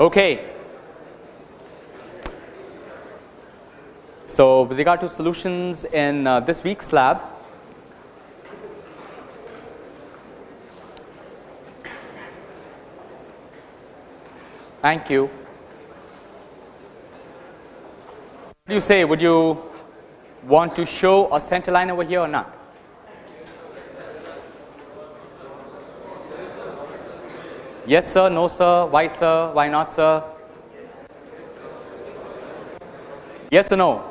Okay. So, with regard to solutions in uh, this week's lab, thank you. What do you say? Would you want to show a center line over here or not? Yes sir, no sir, why sir, why not sir? Yes or no?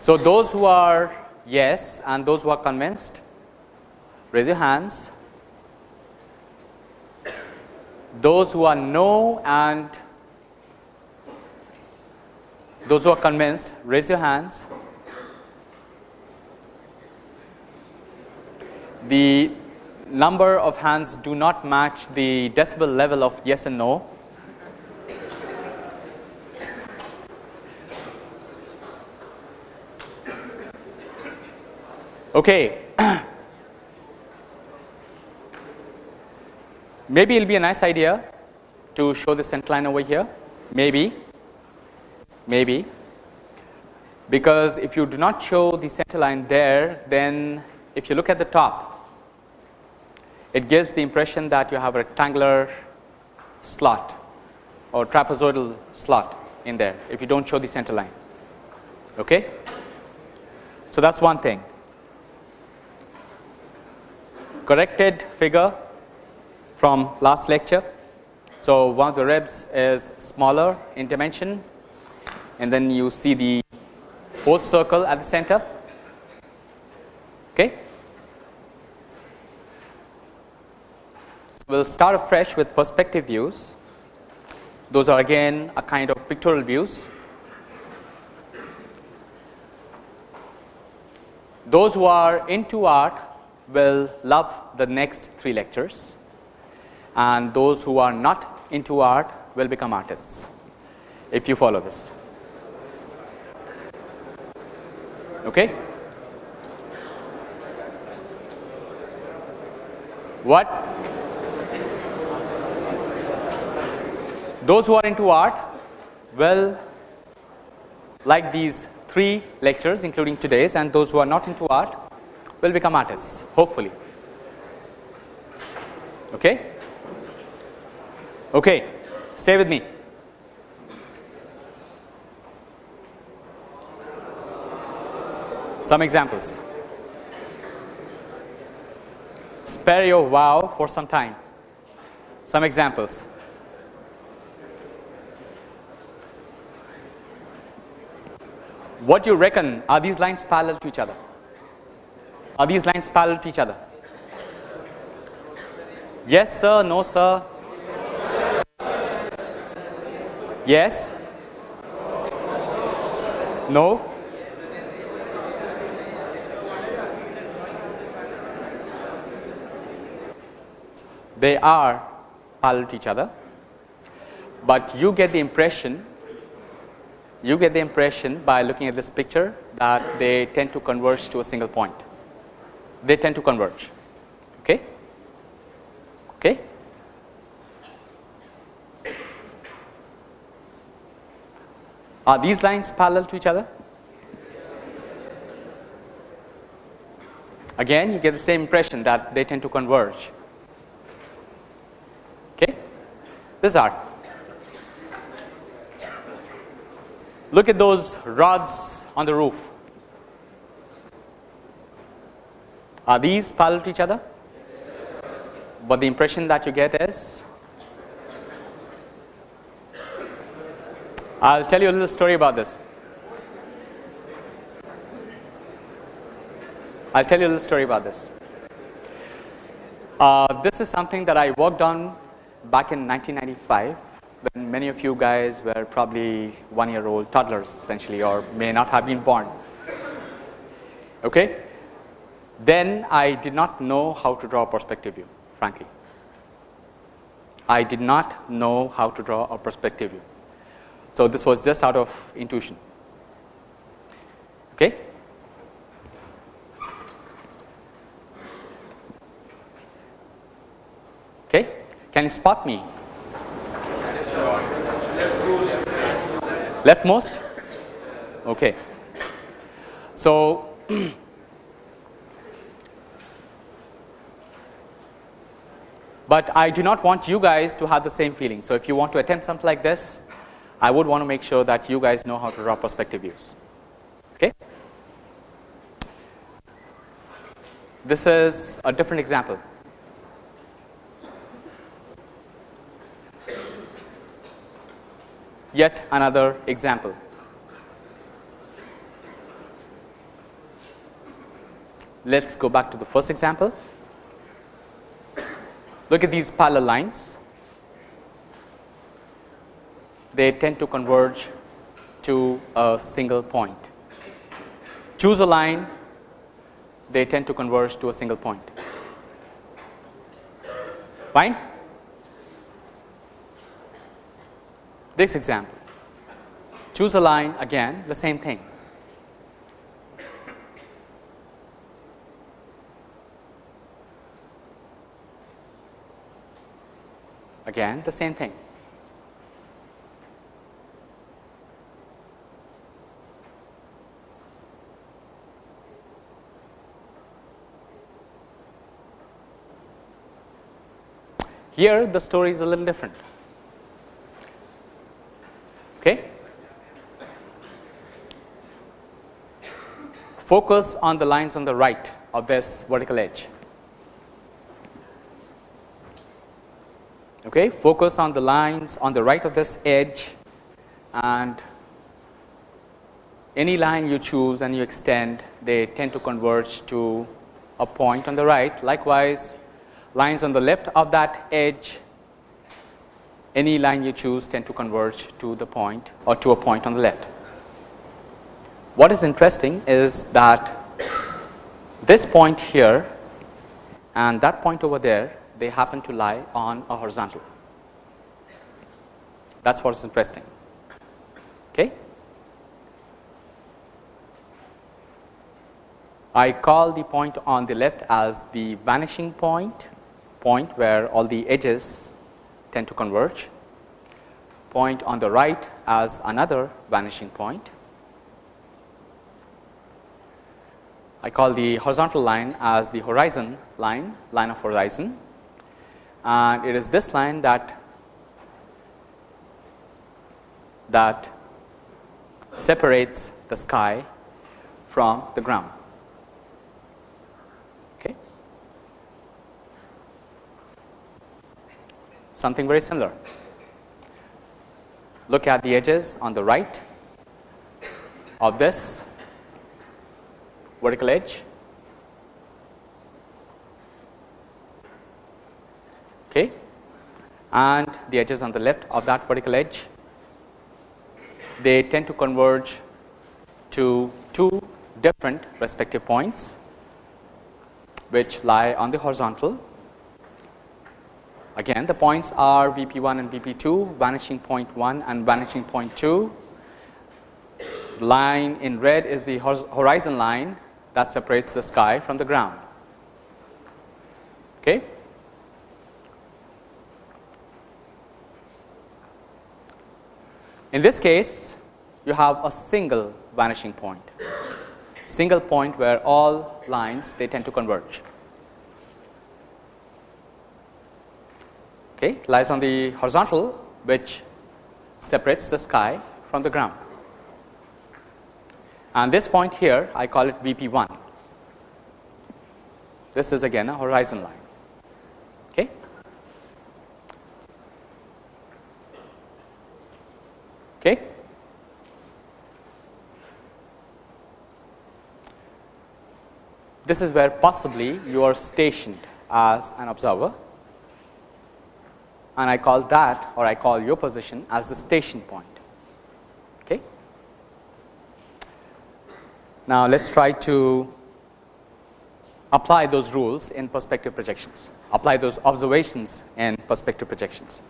So, those who are yes and those who are convinced raise your hands. Those who are no and those who are convinced raise your hands. The number of hands do not match the decibel level of yes and no. Okay. Maybe it will be a nice idea to show the center line over here, maybe, maybe, because if you do not show the center line there, then if you look at the top, it gives the impression that you have a rectangular slot or trapezoidal slot in there if you do not show the center line. Okay? So, that is one thing. Corrected figure from last lecture. So, one of the ribs is smaller in dimension and then you see the fourth circle at the center. Okay. We will start afresh with perspective views. Those are again a kind of pictorial views. Those who are into art will love the next three lectures and those who are not into art will become artists if you follow this. Okay. What? Those who are into art will like these three lectures including today's and those who are not into art will become artists hopefully. Okay. Okay, stay with me. Some examples. Spare your wow for some time. Some examples. What do you reckon are these lines parallel to each other? Are these lines parallel to each other? Yes sir, no sir, Yes? No? They are parallel to each other, but you get the impression you get the impression by looking at this picture that they tend to converge to a single point. They tend to converge. Okay? Okay? Are these lines parallel to each other? Again you get the same impression that they tend to converge. Okay. This is art. Look at those rods on the roof. Are these parallel to each other? But the impression that you get is I will tell you a little story about this. I will tell you a little story about this. Uh, this is something that I worked on back in 1995 when many of you guys were probably one year old toddlers essentially or may not have been born. Okay? Then I did not know how to draw a perspective view frankly. I did not know how to draw a perspective view. So, this was just out of intuition. Okay. Okay. Can you spot me Leftmost? Okay. So, but I do not want you guys to have the same feeling. So, if you want to attempt something like this, I would want to make sure that you guys know how to draw perspective views. Okay. This is a different example. Yet another example. Let us go back to the first example. Look at these parallel lines. They tend to converge to a single point. Choose a line, they tend to converge to a single point. Fine? This example, choose a line again the same thing. Again the same thing. Here the story is a little different. Okay. Focus on the lines on the right of this vertical edge. Okay. Focus on the lines on the right of this edge and any line you choose and you extend they tend to converge to a point on the right. Likewise, lines on the left of that edge any line you choose tend to converge to the point or to a point on the left. What is interesting is that this point here and that point over there they happen to lie on a horizontal. That is what is interesting. Okay. I call the point on the left as the vanishing point, point where all the edges tend to converge, point on the right as another vanishing point. I call the horizontal line as the horizon line, line of horizon and it is this line that that separates the sky from the ground. Okay. Something very similar. Look at the edges on the right of this vertical edge. Okay, and the edges on the left of that vertical edge, they tend to converge to two different respective points which lie on the horizontal Again the points are VP 1 and VP 2, vanishing point 1 and vanishing point 2. Line in red is the horizon line that separates the sky from the ground. Okay. In this case, you have a single vanishing point, single point where all lines they tend to converge. okay, lies on the horizontal which separates the sky from the ground. And this point here I call it VP 1. This is again a horizon line. Okay. Okay. This is where possibly you are stationed as an observer and I call that or I call your position as the station point. Okay. Now, let us try to apply those rules in perspective projections, apply those observations in perspective projections.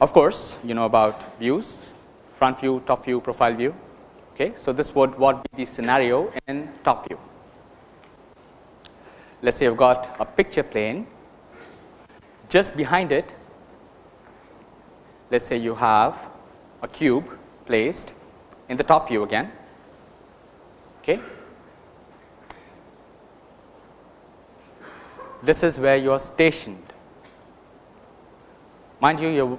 Of course, you know about views, front view, top view, profile view. Okay. So, this would what be the scenario in top view. let us say you have got a picture plane just behind it let us say you have a cube placed in the top view again. Okay. This is where you are stationed. Mind you, you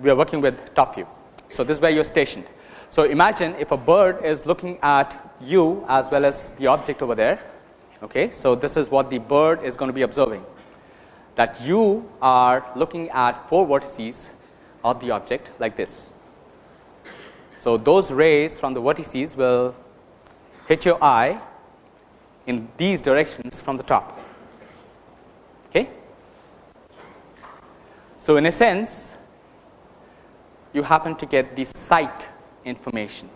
we are working with top view. So, this is where you are stationed. So, imagine if a bird is looking at you as well as the object over there. Okay. So, this is what the bird is going to be observing that you are looking at four vertices of the object like this. So, those rays from the vertices will hit your eye in these directions from the top. Okay. So, in a sense you happen to get the sight information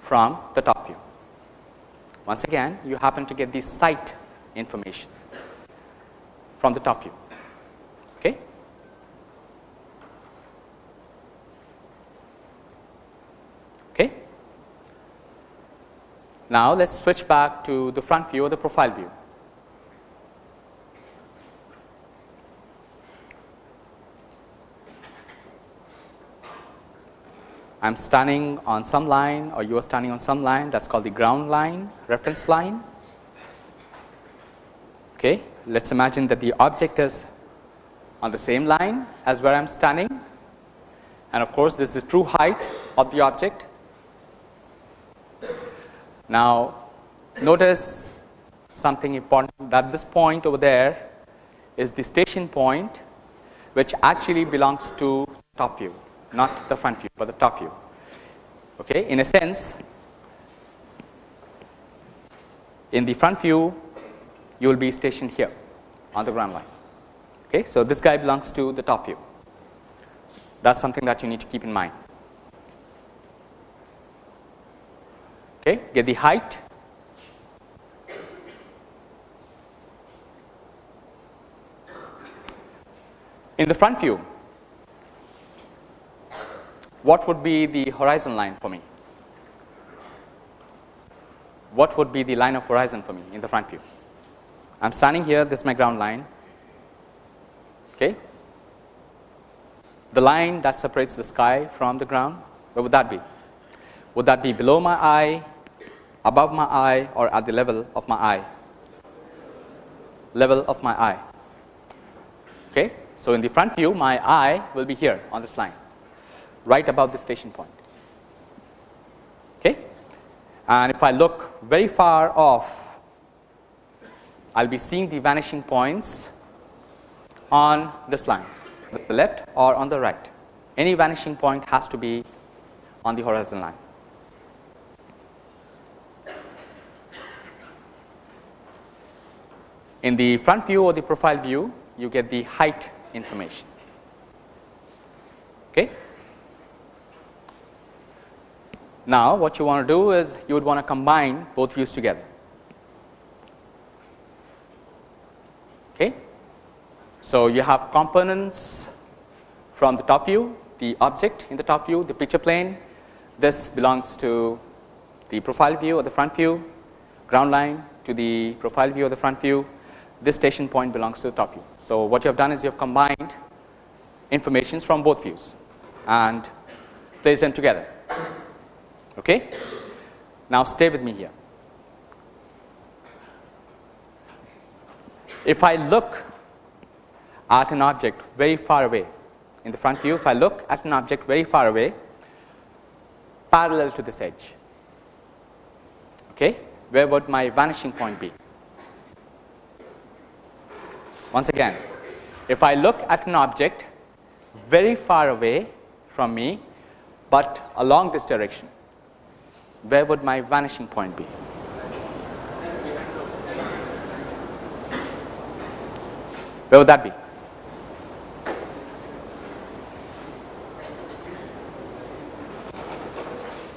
from the top view. Once again you happen to get the sight information from the top view. Now, let us switch back to the front view or the profile view. I am standing on some line or you are standing on some line that is called the ground line reference line. Okay. Let us imagine that the object is on the same line as where I am standing and of course, this is the true height of the object now, notice something important that this point over there is the station point which actually belongs to top view not the front view, but the top view. Okay. In a sense in the front view you will be stationed here on the ground line. Okay. So, this guy belongs to the top view that is something that you need to keep in mind. Okay, get the height. In the front view what would be the horizon line for me? What would be the line of horizon for me in the front view? I am standing here this is my ground line. Okay. The line that separates the sky from the ground where would that be? Would that be below my eye above my eye or at the level of my eye? Level of my eye. Okay so in the front view my eye will be here on this line right above the station point. Okay? And if i look very far off i'll be seeing the vanishing points on this line the left or on the right. Any vanishing point has to be on the horizon line In the front view or the profile view, you get the height information. Okay. Now, what you want to do is you would want to combine both views together. Okay. So, you have components from the top view, the object in the top view, the picture plane. This belongs to the profile view or the front view, ground line to the profile view or the front view, this station point belongs to the top view. So, what you have done is you have combined informations from both views and placed them together. Okay? Now, stay with me here. If I look at an object very far away in the front view, if I look at an object very far away parallel to this edge, okay, where would my vanishing point be? Once again, if I look at an object very far away from me, but along this direction, where would my vanishing point be? Where would that be?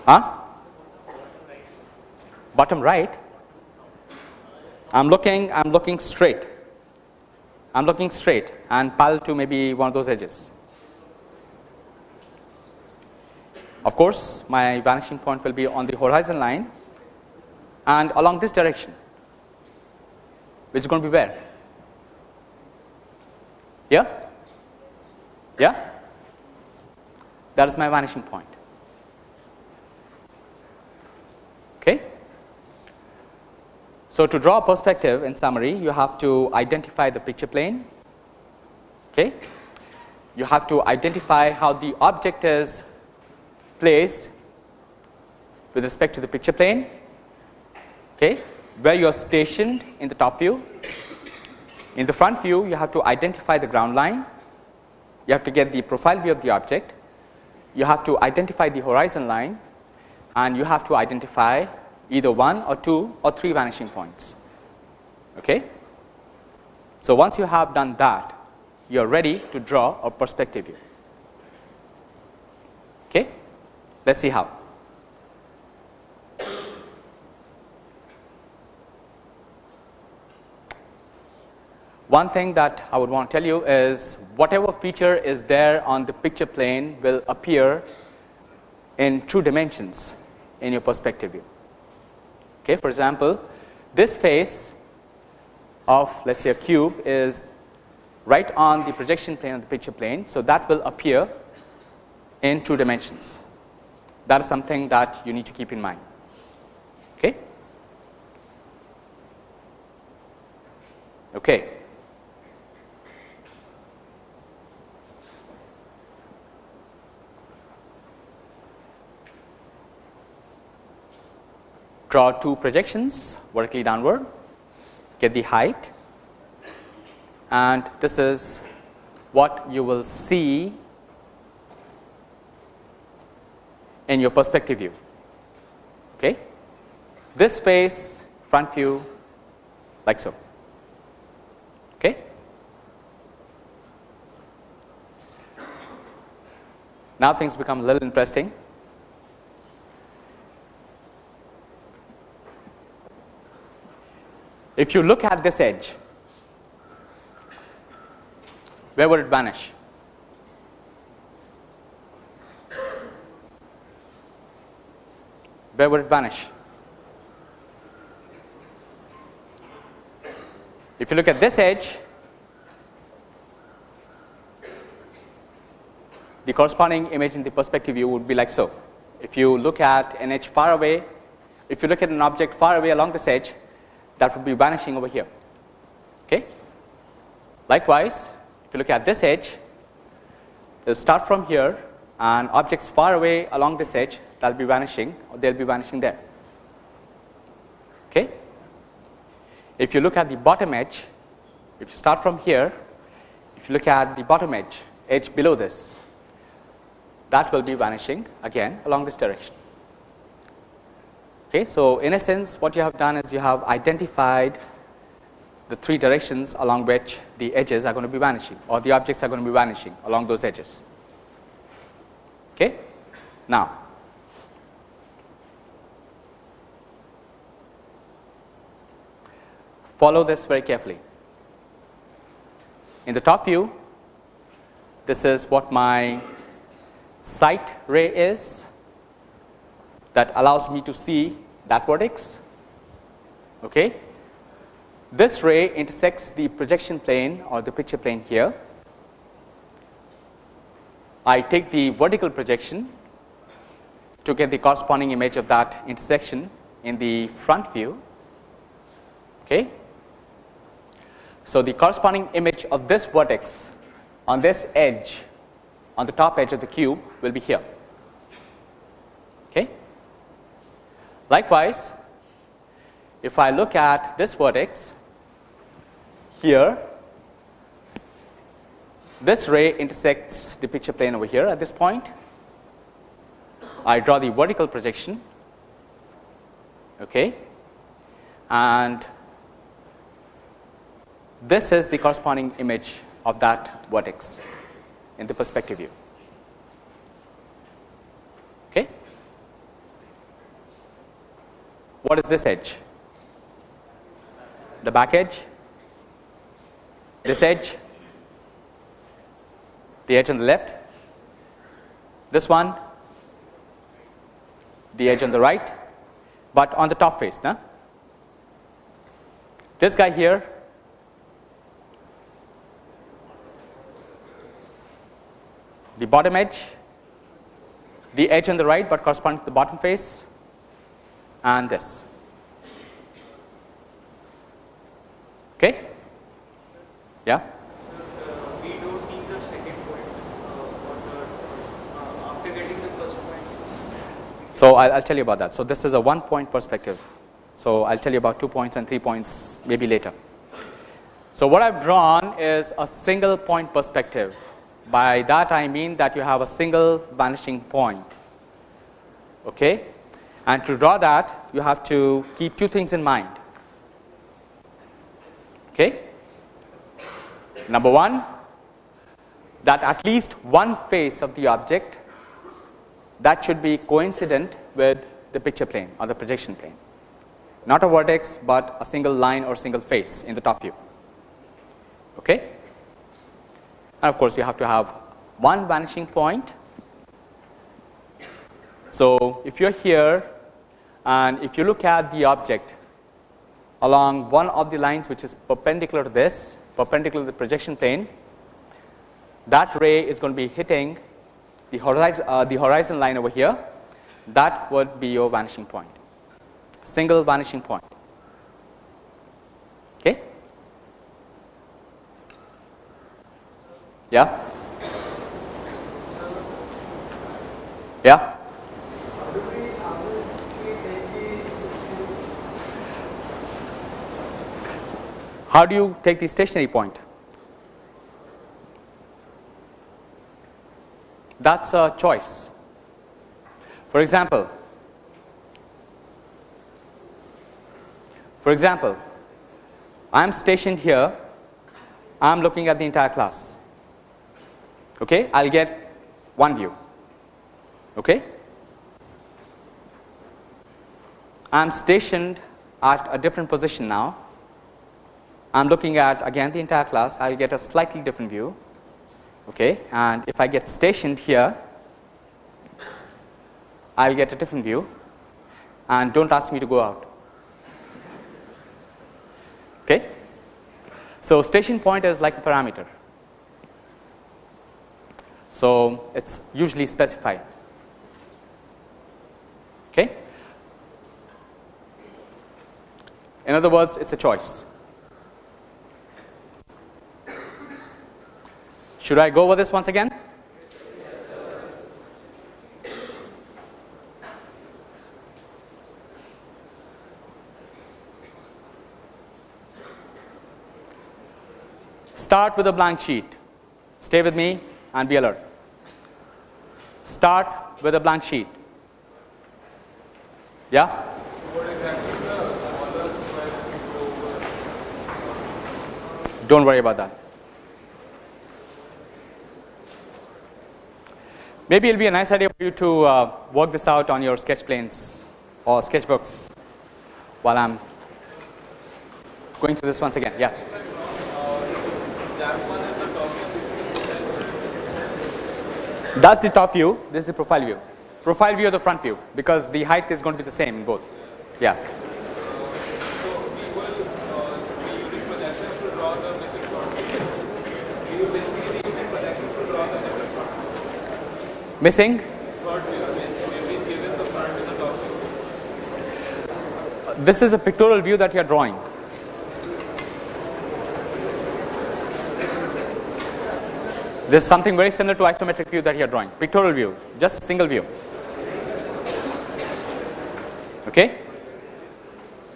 Huh? Bottom right. I'm looking. I'm looking straight. I am looking straight and parallel to maybe one of those edges. Of course, my vanishing point will be on the horizon line and along this direction. which is going to be where? Yeah? Yeah? That is my vanishing point. Okay? So, to draw a perspective in summary, you have to identify the picture plane. Okay? You have to identify how the object is placed with respect to the picture plane, okay, where you are stationed in the top view. In the front view, you have to identify the ground line, you have to get the profile view of the object, you have to identify the horizon line and you have to identify either one or two or three vanishing points. Okay? So, once you have done that, you are ready to draw a perspective view. Okay? Let us see how. One thing that I would want to tell you is whatever feature is there on the picture plane will appear in true dimensions in your perspective view. Okay, for example, this face of let us say a cube is right on the projection plane of the picture plane. So, that will appear in two dimensions that is something that you need to keep in mind. Okay. Okay. Draw two projections vertically downward, get the height and this is what you will see in your perspective view. Okay. This face front view like so. Okay. Now things become a little interesting. If you look at this edge, where would it vanish? Where would it vanish? If you look at this edge, the corresponding image in the perspective view would be like so. If you look at an edge far away, if you look at an object far away along this edge, that would be vanishing over here. Okay. Likewise, if you look at this edge, it will start from here and objects far away along this edge that will be vanishing or they will be vanishing there. Okay. If you look at the bottom edge, if you start from here, if you look at the bottom edge, edge below this, that will be vanishing again along this direction. Okay, so, in a sense what you have done is you have identified the three directions along which the edges are going to be vanishing or the objects are going to be vanishing along those edges. Okay. Now, follow this very carefully. In the top view, this is what my sight ray is that allows me to see that vertex. Okay. This ray intersects the projection plane or the picture plane here. I take the vertical projection to get the corresponding image of that intersection in the front view. Okay. So, the corresponding image of this vertex on this edge on the top edge of the cube will be here. Okay. Likewise, if I look at this vertex here, this ray intersects the picture plane over here at this point. I draw the vertical projection okay, and this is the corresponding image of that vertex in the perspective view. What is this edge? The back edge? This edge? The edge on the left? This one? The edge on the right? But on the top face, no? This guy here the bottom edge, the edge on the right, but corresponding to the bottom face, and this. Okay? Yeah? So, I will tell you about that. So, this is a one point perspective. So, I will tell you about two points and three points maybe later. So, what I have drawn is a single point perspective. By that I mean that you have a single vanishing point. Okay? And to draw that you have to keep two things in mind. Okay? Number 1 that at least one face of the object that should be coincident with the picture plane or the projection plane not a vertex, but a single line or single face in the top view. Okay? And of course, you have to have one vanishing point. So, if you are here and if you look at the object along one of the lines which is perpendicular to this perpendicular to the projection plane that ray is going to be hitting the horizon, uh, the horizon line over here that would be your vanishing point single vanishing point. Okay? Yeah? Yeah? How do you take the stationary point? That is a choice. For example, For example, I am stationed here, I am looking at the entire class. Okay, I will get one view. Okay. I am stationed at a different position now. I am looking at again the entire class, I will get a slightly different view. Okay, and if I get stationed here, I will get a different view and do not ask me to go out. Okay. So, station point is like a parameter. So, it is usually specified. Okay. In other words, it is a choice. Should I go over this once again? Start with a blank sheet. Stay with me and be alert. Start with a blank sheet. Yeah? Don't worry about that. Maybe it will be a nice idea for you to uh, work this out on your sketch planes or sketchbooks while I am going through this once again. Yeah. That's the top view, this is the profile view. Profile view of the front view because the height is going to be the same in both. Yeah. Missing? This is a pictorial view that you are drawing. This is something very similar to isometric view that you are drawing, pictorial view, just single view. Okay.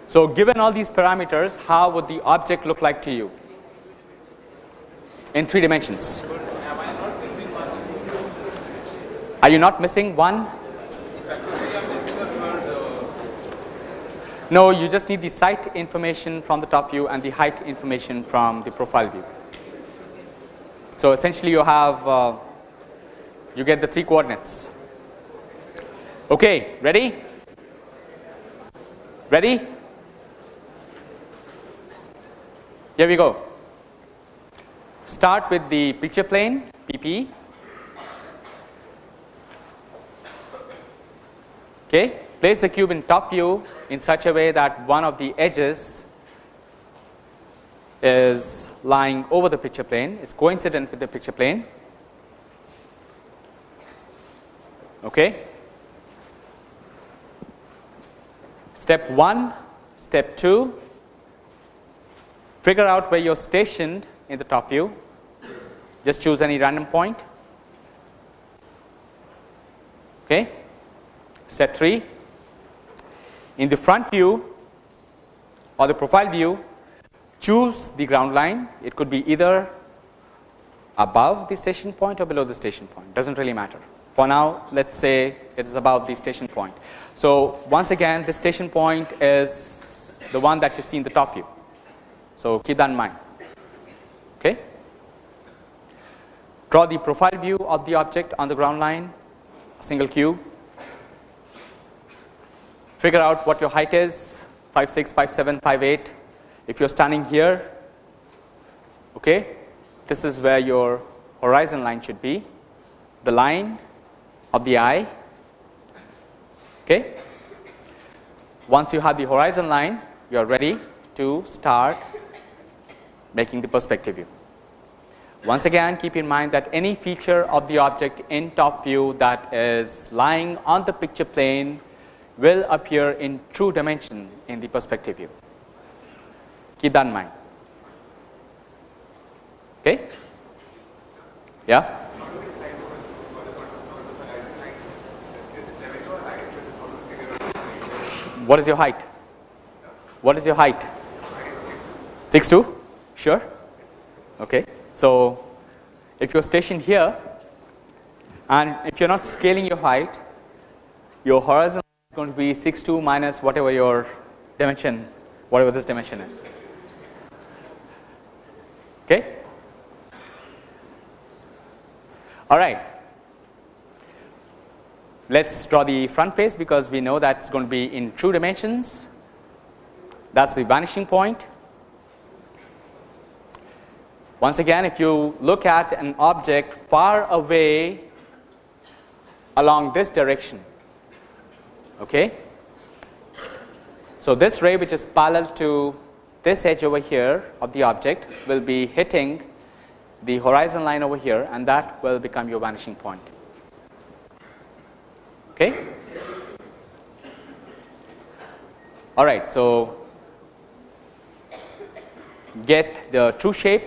So, given all these parameters, how would the object look like to you in 3 dimensions? Are you not missing one? No, you just need the sight information from the top view and the height information from the profile view. So, essentially you have uh, you get the three coordinates. Okay, ready? Ready? Here we go. Start with the picture plane PP. Okay, place the cube in top view in such a way that one of the edges is lying over the picture plane, it is coincident with the picture plane. Okay. Step 1, step 2, figure out where you are stationed in the top view, just choose any random point. Okay. Step 3, in the front view or the profile view, choose the ground line, it could be either above the station point or below the station point, does not really matter. For now, let us say it is above the station point. So, once again the station point is the one that you see in the top view. So, keep that in mind. Okay. Draw the profile view of the object on the ground line, single cube. Figure out what your height is 5 6, 5 7, 5 8. If you are standing here, okay, this is where your horizon line should be. The line of the eye. Okay. Once you have the horizon line, you are ready to start making the perspective view. Once again keep in mind that any feature of the object in top view that is lying on the picture plane will appear in true dimension in the perspective view. Keep that in mind. Okay? Yeah? What is your height? What is your height? 6'2"? Sure? Okay. So, if you are stationed here and if you are not scaling your height, your horizon going to be 6 2 minus whatever your dimension, whatever this dimension is. Okay. All right. Let us draw the front face because we know that is going to be in true dimensions. That is the vanishing point. Once again, if you look at an object far away along this direction, okay. So, this ray which is parallel to this edge over here of the object will be hitting the horizon line over here and that will become your vanishing point. Okay. All right. So, get the true shape,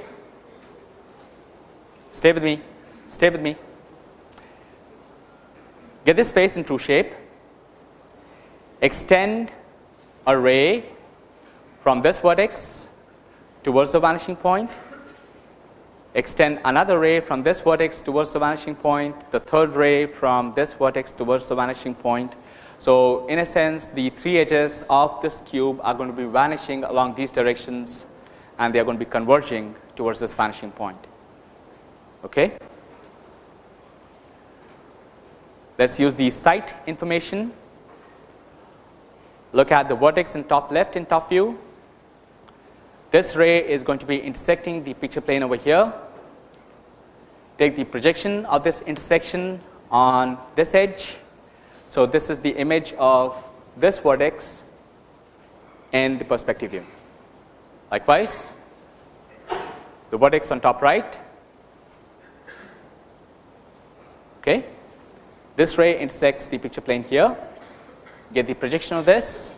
stay with me, stay with me, get this face in true shape, extend a ray from this vertex towards the vanishing point extend another ray from this vertex towards the vanishing point, the third ray from this vertex towards the vanishing point. So, in a sense the three edges of this cube are going to be vanishing along these directions and they are going to be converging towards this vanishing point. Okay. Let us use the sight information. Look at the vertex in top left in top view. This ray is going to be intersecting the picture plane over here take the projection of this intersection on this edge. So, this is the image of this vertex in the perspective view. Likewise, the vertex on top right. Okay. This ray intersects the picture plane here, get the projection of this.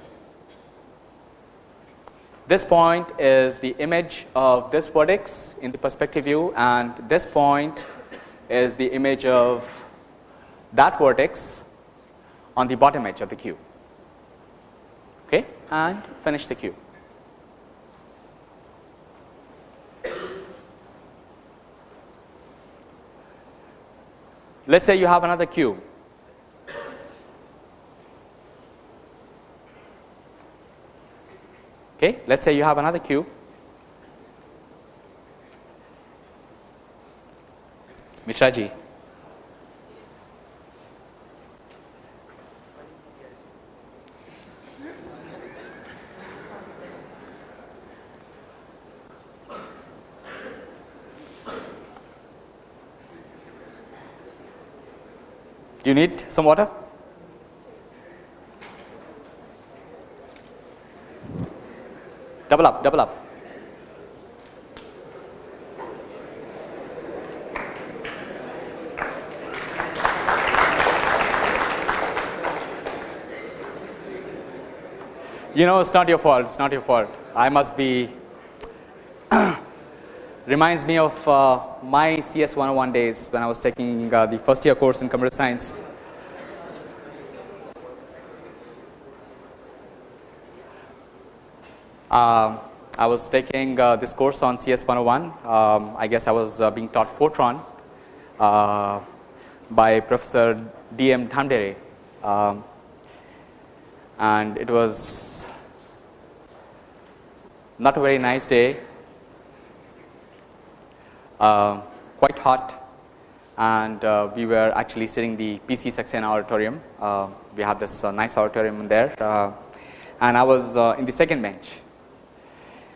This point is the image of this vertex in the perspective view and this point is the image of that vertex on the bottom edge of the cube okay, and finish the cube. Let us say you have another cube Okay, let us say you have another cube. Mishraji. Do you need some water? Double up, double up. You know, it's not your fault, it's not your fault. I must be, reminds me of uh, my CS 101 days when I was taking uh, the first year course in computer science Uh, I was taking uh, this course on CS 101. Um, I guess I was uh, being taught Fortran uh, by Professor D. M. Dhamdhere. Um, and it was not a very nice day, uh, quite hot and uh, we were actually sitting the PC Saxena auditorium. Uh, we have this uh, nice auditorium there and I was in the second bench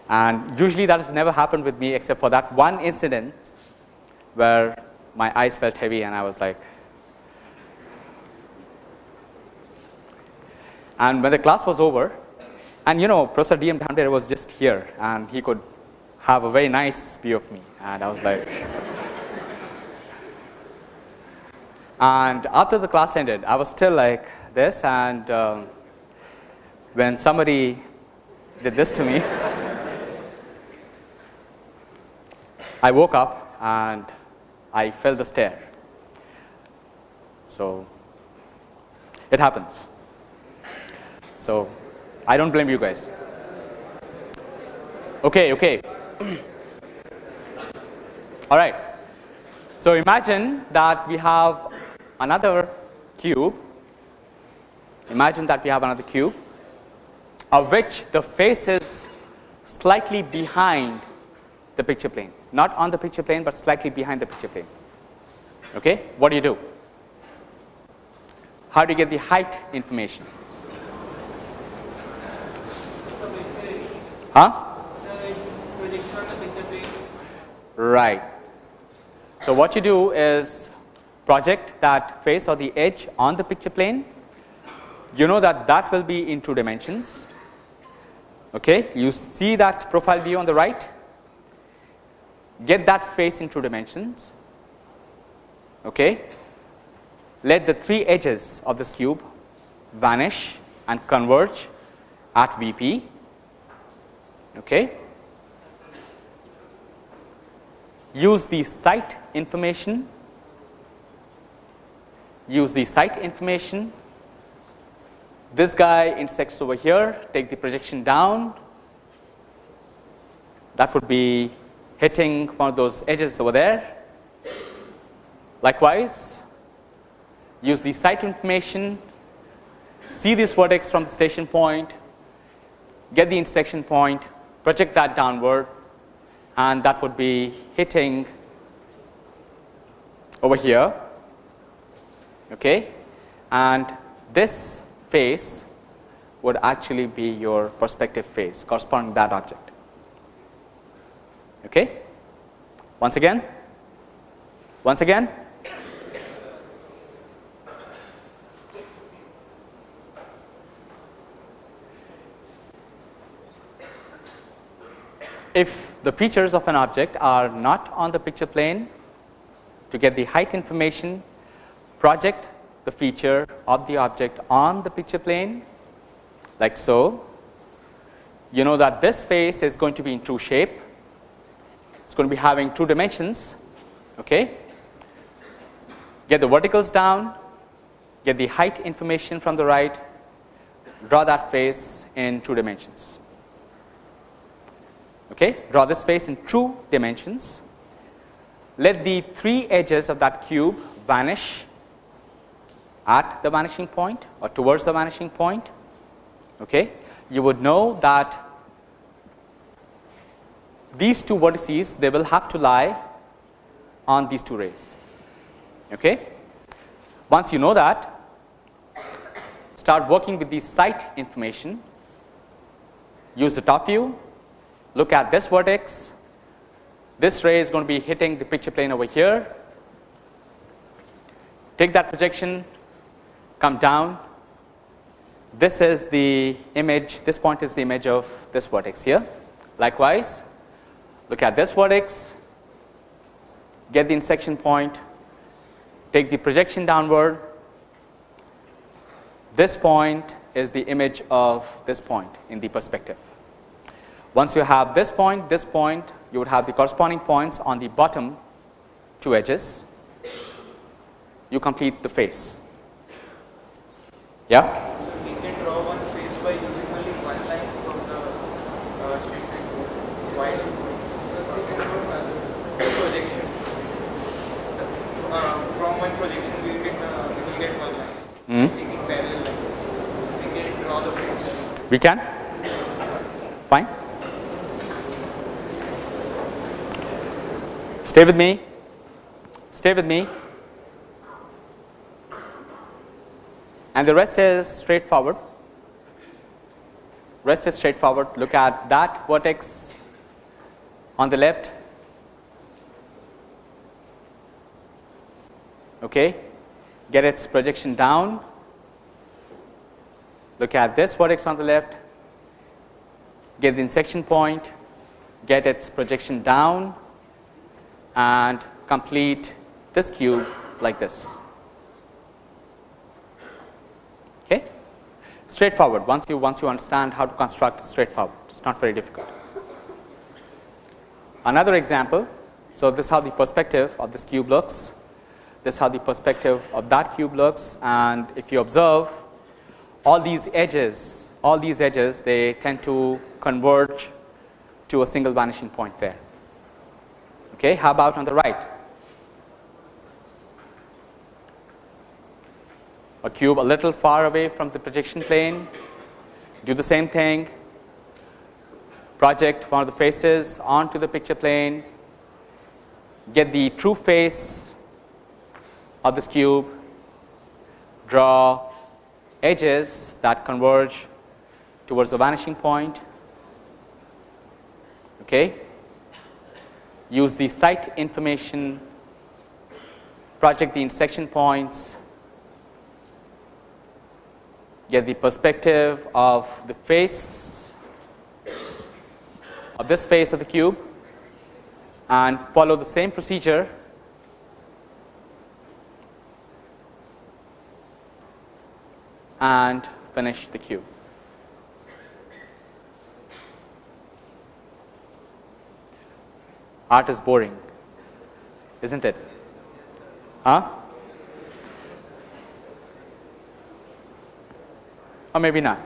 and usually that has never happened with me except for that one incident where my eyes felt heavy and I was like And when the class was over and you know Professor D. M. Dhamdhere was just here and he could have a very nice view of me and I was like and after the class ended I was still like this and um, when somebody did this to me I woke up and I felt the stare. So, it happens. So, I do not blame you guys. Okay, okay. All right. So, imagine that we have another cube. Imagine that we have another cube of which the face is slightly behind the picture plane, not on the picture plane, but slightly behind the picture plane. Okay. What do you do? How do you get the height information? Huh? Right. So, what you do is project that face or the edge on the picture plane. You know that that will be in two dimensions. Okay. You see that profile view on the right, get that face in two dimensions. Okay. Let the three edges of this cube vanish and converge at VP Okay. Use the sight information, use the sight information. This guy intersects over here, take the projection down. That would be hitting one of those edges over there. Likewise, use the sight information, see this vertex from the station point, get the intersection point, project that downward and that would be hitting over here okay and this face would actually be your perspective face corresponding to that object okay? Once again. Once again. If the features of an object are not on the picture plane to get the height information project the feature of the object on the picture plane like so. You know that this face is going to be in true shape it's going to be having two dimensions okay get the verticals down get the height information from the right draw that face in two dimensions okay, draw this face in two dimensions. Let the three edges of that cube vanish at the vanishing point or towards the vanishing point. Okay. You would know that these two vertices they will have to lie on these two rays. Okay. Once you know that start working with the sight information use the top view look at this vertex, this ray is going to be hitting the picture plane over here, take that projection, come down, this is the image, this point is the image of this vertex here. Likewise, look at this vertex, get the intersection point, take the projection downward, this point is the image of this point in the perspective. Once you have this point, this point, you would have the corresponding points on the bottom two edges. You complete the face. Yeah? We can draw one face by using only one line from the uh, statement while the projection uh, from one projection we can uh, we will get one line Hmm? We can? Fine. Stay with me. Stay with me. And the rest is straightforward. Rest is straightforward. Look at that vertex on the left. Okay. Get its projection down look at this vertex on the left, get the intersection point, get its projection down and complete this cube like this. Okay? Straightforward. Once you once you understand how to construct straightforward, it's not very difficult. Another example. So this is how the perspective of this cube looks. This is how the perspective of that cube looks, and if you observe, all these edges, all these edges, they tend to converge to a single vanishing point there. Okay, how about on the right? A cube a little far away from the projection plane, do the same thing, project one of the faces onto the picture plane, get the true face of this cube, draw edges that converge towards the vanishing point. Okay. Use the sight information, project the intersection points, get the perspective of the face of this face of the cube and follow the same procedure and finish the cube. Art is boring, isn't it? Huh? Or maybe not.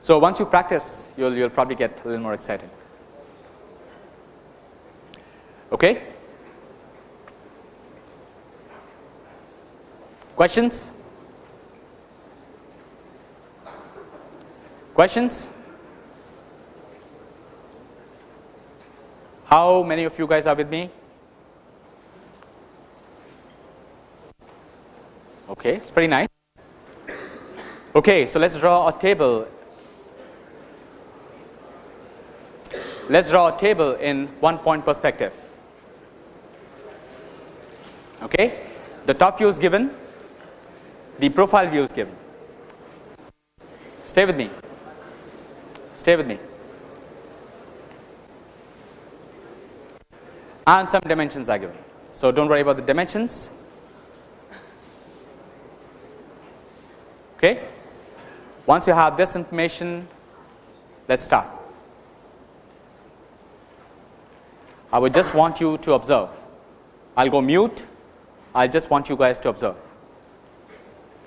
So once you practice, you'll you'll probably get a little more excited. Okay? Questions? Questions? How many of you guys are with me? Okay, it's pretty nice. Okay, so let's draw a table. Let's draw a table in one point perspective. Okay, the top view is given, the profile view is given. Stay with me. Stay with me. And some dimensions are given. So don't worry about the dimensions. Okay. Once you have this information, let's start. I would just want you to observe. I'll go mute. I will just want you guys to observe.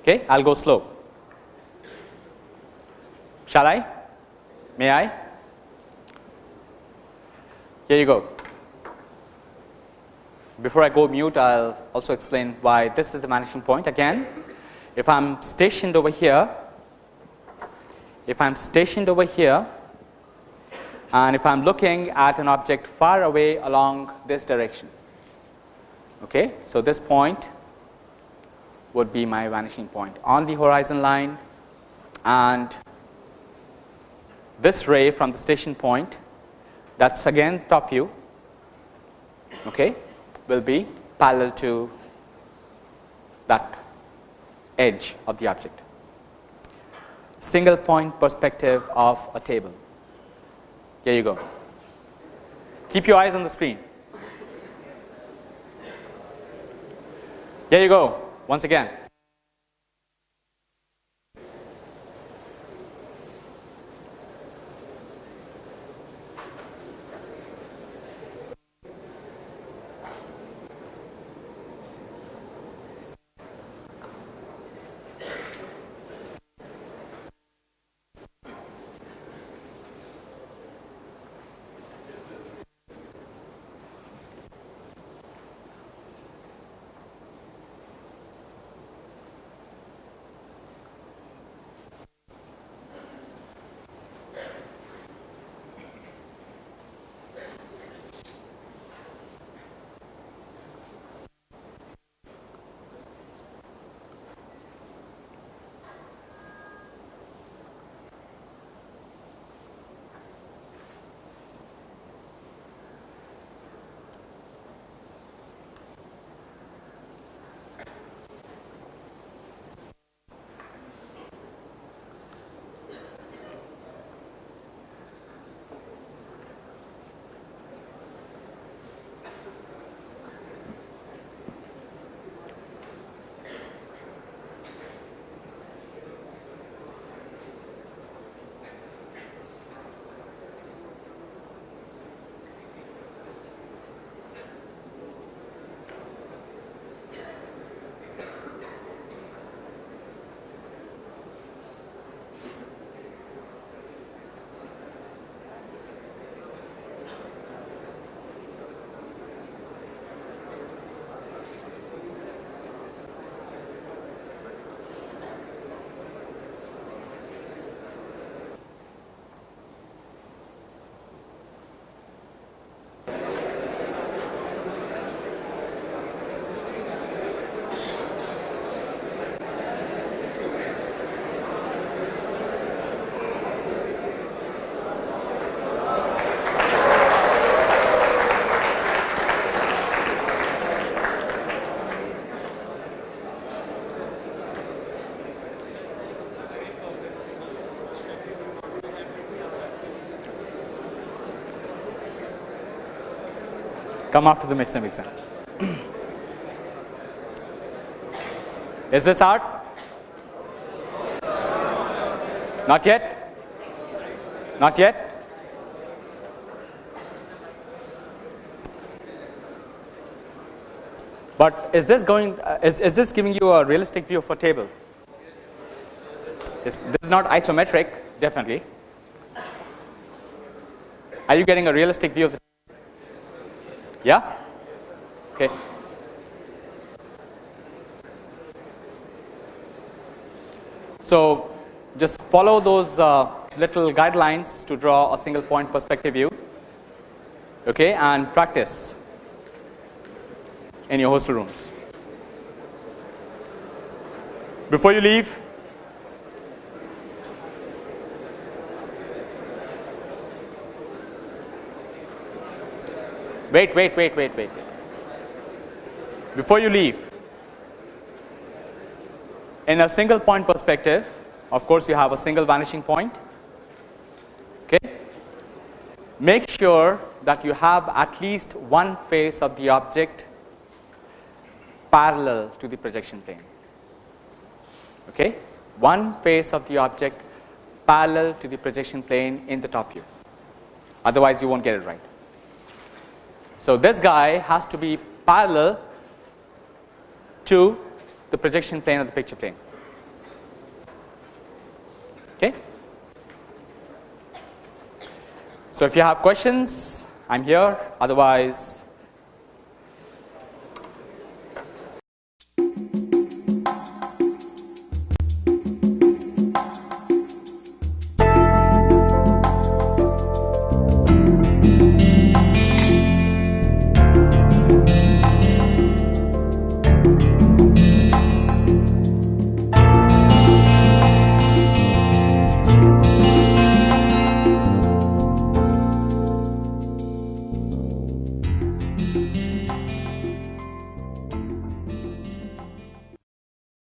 Okay, I'll go slow. Shall I? May I? Here you go. Before I go mute, I'll also explain why this is the vanishing point again. If I'm stationed over here, if I'm stationed over here, and if I'm looking at an object far away along this direction, okay, so this point would be my vanishing point on the horizon line, and this ray from the station point, that's again top view, okay, will be parallel to that edge of the object. Single point perspective of a table. Here you go. Keep your eyes on the screen. Here you go, once again. Come after the midterm exam. Is this hard? Not yet? Not yet? But is this going, uh, is, is this giving you a realistic view of a table? Is, this is not isometric, definitely. Are you getting a realistic view of the Yeah? Okay. So, just follow those uh, little guidelines to draw a single point perspective view okay, and practice in your hostel rooms. Before you leave, wait, wait, wait, wait, wait. Before you leave, in a single point perspective, of course, you have a single vanishing point. Okay. Make sure that you have at least one face of the object parallel to the projection plane. Okay. One face of the object parallel to the projection plane in the top view, otherwise you won't get it right. So, this guy has to be parallel to the projection plane of the picture plane. Okay. So, if you have questions, I am here, otherwise